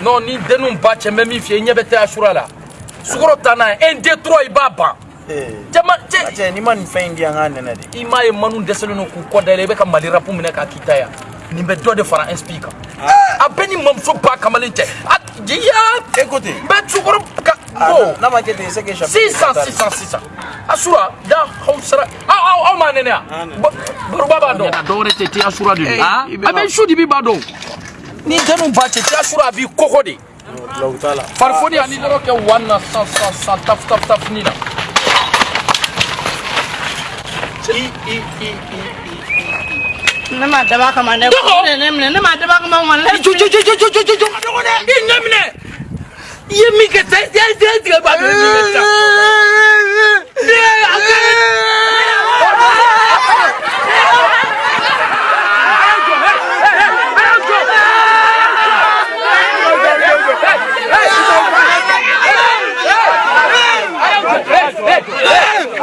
non ni denninw ba cɛ n bɛ min f'i ye i ɲɛ bɛ tɛ asura la sukaro ta n'a ye un deux trois i b'a ban eh. cɛ n'i ma nin fɛn in di yan k'a nɛnɛ de i m'a ye manu dɛsɛlen don k'u kɔ dayɛlɛ i bɛ ka mali rapu minɛ k'a k'i ta yan nin bɛ dɔ de fara nsp kan a bɛɛ ni mamuso ba kamalen cɛ ya écoute n bɛ sukaro ka bon n'a ma kɛ ten c'est que sisan sisan sisan asura da aw sera aw aw aw ma nɛnɛ yan baroba b'a dɔn dɔwɛrɛ tɛ te asura de don a bɛ su dibi b'a dɔn ni janu ba cɛ cɛ sura a b'i kɔkɔ de farifoni ani yɔrɔ kɛ wan na san san san taf taf taf ni la ne ma daba kama dɛ ne ne minɛ ne ma daba kama wa ne jo jo jo jo jo jo jo jo i ɲɛ minɛ i ye min kɛ tɛ tɛ tɛ tigɛ ba bɛ min kɛ sisan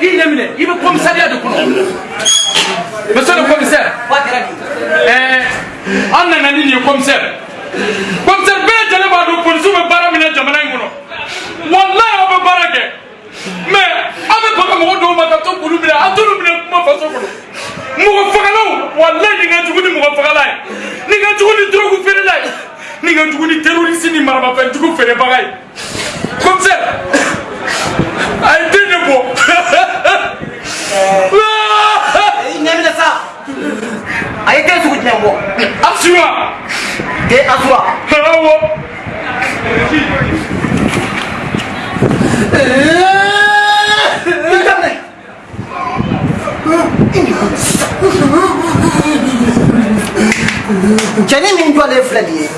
i ɲɛminɛ i bɛ commissariat de kɔnɔ monsieur le commissaire eh, an nana ni nin ye commissaire commissaire bɛɛ lajɛlen b'a dɔn polisiw bɛ baara min na jamana in kɔnɔ walayi aw bɛ baara kɛ mais aw bɛ baga mɔgɔ dɔw ma ka to k'olu minɛ aw t'olu minɛ kuma faso kɔnɔ mɔgɔ fagalaw walayi nin ka jugu ni mɔgɔ fagala ye nin ka jugu ni drogue feerela ye nin ka jugu ni terroriste ni maramafɛnjugu feerebaga ye dé asúà. ẹ̀wọ̀. cɛni min jɔlen filɛ nin ye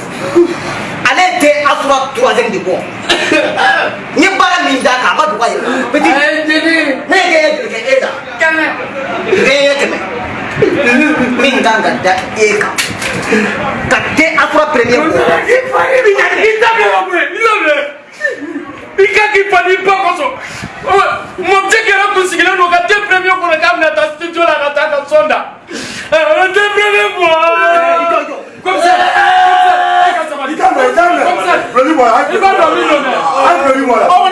ale tɛ asura troisième de bɔ n ye baara min d'a kan ma dogo a yɛrɛ la petit ne ye kɛɲɛ joli kɛ e la kɛmɛ kɛɲɛ kɛmɛ min kan ka da e kan ka kɛ afra premier i ka k'i fani ba kosɔn mɔmuso kɛra kun sigilen don ka den premier kɔnɔ k'a bɛna taa studio la ka taa ka sɔn da ɛ den premier bɔ. komisɛri komisɛri i ka sabali i ka nɔ i ka nɔ i b'a dɔn min don dɛ.